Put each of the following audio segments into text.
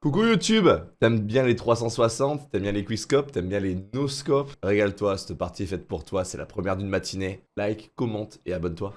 Coucou YouTube T'aimes bien les 360, t'aimes bien les quickscopes, t'aimes bien les no-scopes Régale-toi, cette partie est faite pour toi, c'est la première d'une matinée. Like, commente et abonne-toi.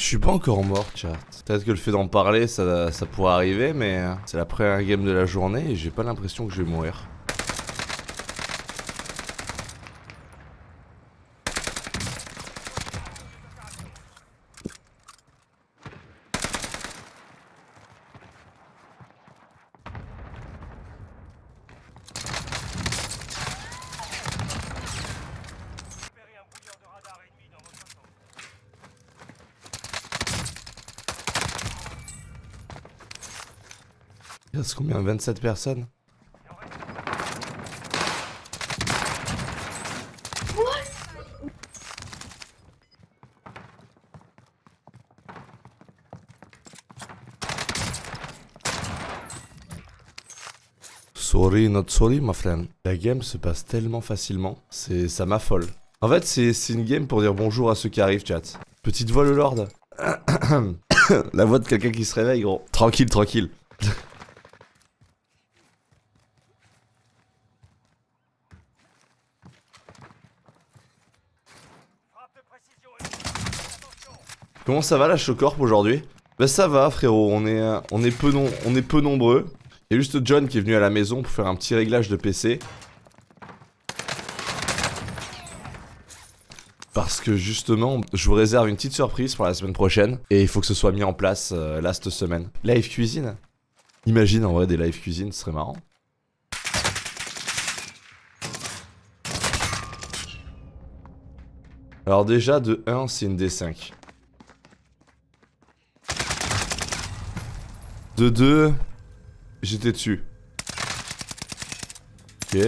Je suis pas encore mort, chat. Peut-être que le fait d'en parler, ça, ça pourrait arriver, mais euh, c'est la première game de la journée et j'ai pas l'impression que je vais mourir. Reste combien 27 personnes Sorry, not sorry, my friend. La game se passe tellement facilement, c'est ça m'affole. En fait, c'est une game pour dire bonjour à ceux qui arrivent, chat. Petite voix le lord. La voix de quelqu'un qui se réveille, gros. Tranquille, tranquille. Comment ça va la Chocorp aujourd'hui? Bah ça va frérot, on est, euh, on est peu nombreux. Il y a juste John qui est venu à la maison pour faire un petit réglage de PC. Parce que justement, je vous réserve une petite surprise pour la semaine prochaine. Et il faut que ce soit mis en place euh, là cette semaine. Live cuisine? Imagine en vrai des live cuisine, ce serait marrant. Alors déjà, de 1, c'est une D5. De 2, j'étais dessus. Ok.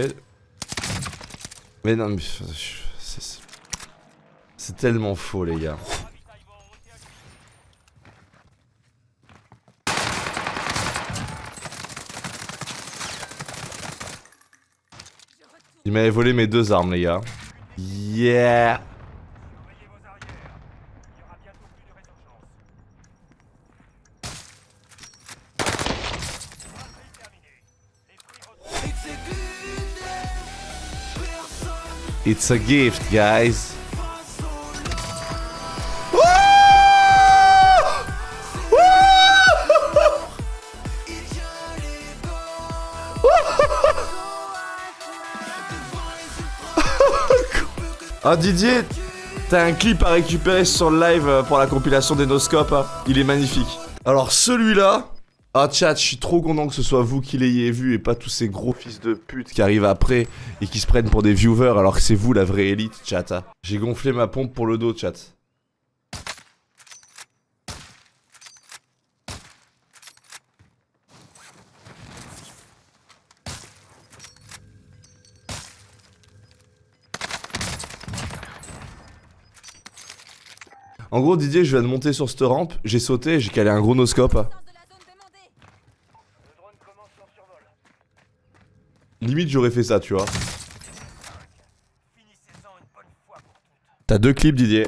Mais non, mais... C'est tellement faux, les gars. Il m'avait volé mes deux armes, les gars. Yeah It's a gift, guys. Ah Didier, t'as un clip à récupérer sur le live euh, pour la compilation des noscopes, hein. il est magnifique. Alors celui-là, ah chat, je suis trop content que ce soit vous qui l'ayez vu et pas tous ces gros fils de pute qui arrivent après et qui se prennent pour des viewers alors que c'est vous la vraie élite, chat. hein. J'ai gonflé ma pompe pour le dos, chat. En gros, Didier, je viens de monter sur cette rampe, j'ai sauté, j'ai calé un gros noscope. de la zone demandée. Limite, j'aurais fait ça, tu vois. T'as deux clips, Didier.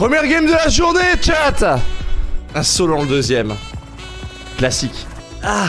Première game de la journée, chat Un solo en le deuxième. Classique. Ah